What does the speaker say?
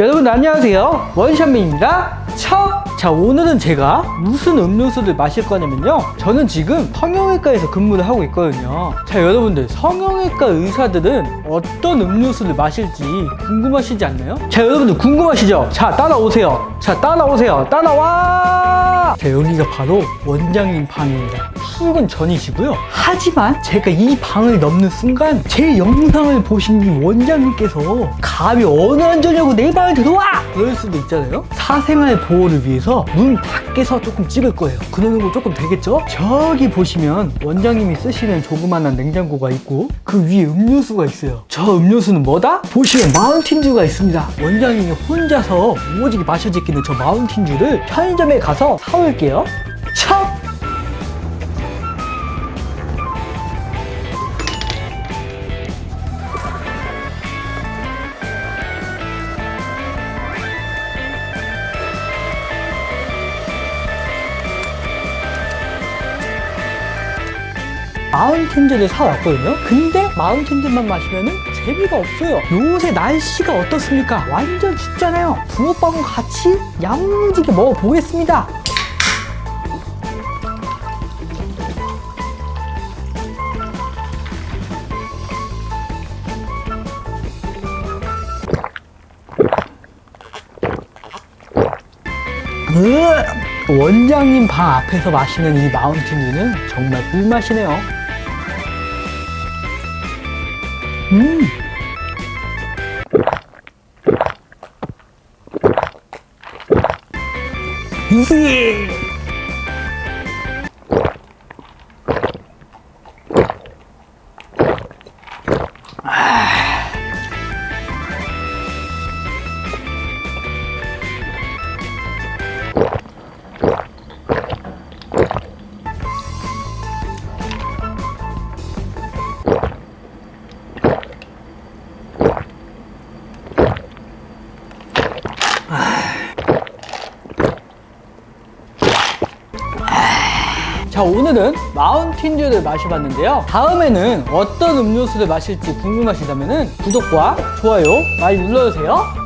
여러분 안녕하세요. 원샷맨입니다. 첫! 자 오늘은 제가 무슨 음료수를 마실 거냐면요. 저는 지금 성형외과에서 근무를 하고 있거든요. 자 여러분들 성형외과 의사들은 어떤 음료수를 마실지 궁금하시지 않나요? 자 여러분들 궁금하시죠? 자 따라오세요. 자 따라오세요. 따라와! 자 여기가 바로 원장님 방입니다 출근 전이시고요 하지만 제가 이 방을 넘는 순간 제 영상을 보신 이 원장님께서 감히 어느 안전냐고 내 방에 들어와! 그럴 수도 있잖아요 사생활 보호를 위해서 문 밖에서 조금 찍을 거예요 그러는 거 조금 되겠죠? 저기 보시면 원장님이 쓰시는 조그만한 냉장고가 있고 그 위에 음료수가 있어요 저 음료수는 뭐다? 보시면 마운틴듀가 있습니다 원장님이 혼자서 오지게 마셔 제끼는 저 마운틴듀를 편의점에 가서 사올게요 참! 마운틴즈를 사왔거든요. 근데 마운틴즈만 마시면 은 재미가 없어요. 요새 날씨가 어떻습니까? 완전 춥잖아요. 붕어빵과 같이 야무지게 먹어보겠습니다. 으, 원장님 방 앞에서 마시는 이 마운틴듀는 정말 꿀맛이네요. 음. 이게 자 오늘은 마운틴듀를 마셔봤는데요. 다음에는 어떤 음료수를 마실지 궁금하시다면 구독과 좋아요 많이 눌러주세요